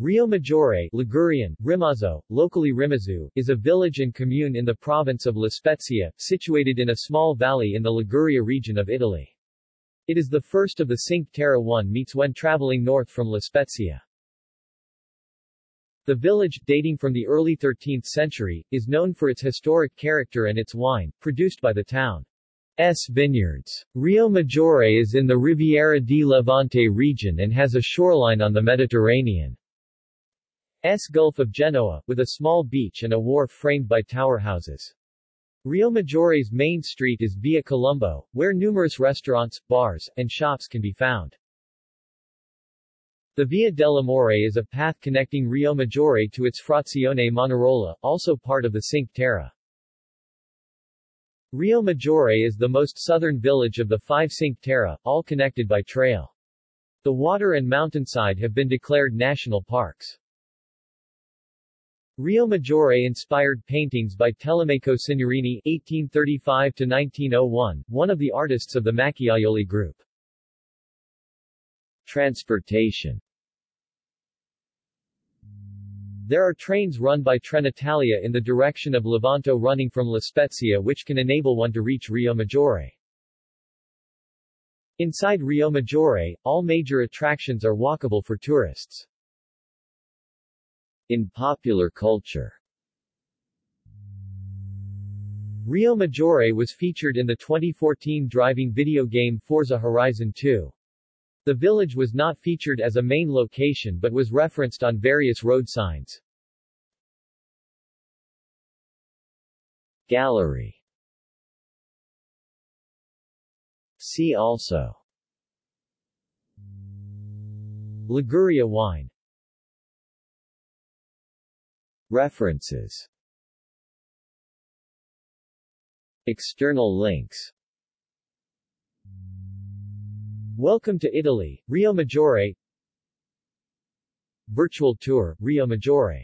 Riomaggiore Ligurian, Rimazzo, locally Rimazu, is a village and commune in the province of La Spezia, situated in a small valley in the Liguria region of Italy. It is the first of the Cinque Terre one meets when traveling north from La Spezia. The village, dating from the early 13th century, is known for its historic character and its wine, produced by the town's vineyards. Riomaggiore is in the Riviera di Levante region and has a shoreline on the Mediterranean. S Gulf of Genoa, with a small beach and a wharf framed by tower houses. Riomaggiore's main street is Via Colombo, where numerous restaurants, bars, and shops can be found. The Via dell'Amore is a path connecting Riomaggiore to its frazione Manarola, also part of the Cinque Terre. Riomaggiore is the most southern village of the five Cinque Terre, all connected by trail. The water and mountainside have been declared national parks. Riomaggiore inspired paintings by Telemaco Signorini (1835–1901), one of the artists of the Macchiaioli group. Transportation There are trains run by Trenitalia in the direction of Levanto running from La Spezia which can enable one to reach Riomaggiore. Inside Riomaggiore, all major attractions are walkable for tourists. In popular culture Riomaggiore was featured in the 2014 driving video game Forza Horizon 2. The village was not featured as a main location but was referenced on various road signs. Gallery See also Liguria wine References. External links. Welcome to Italy, Riomaggiore. Virtual tour, Riomaggiore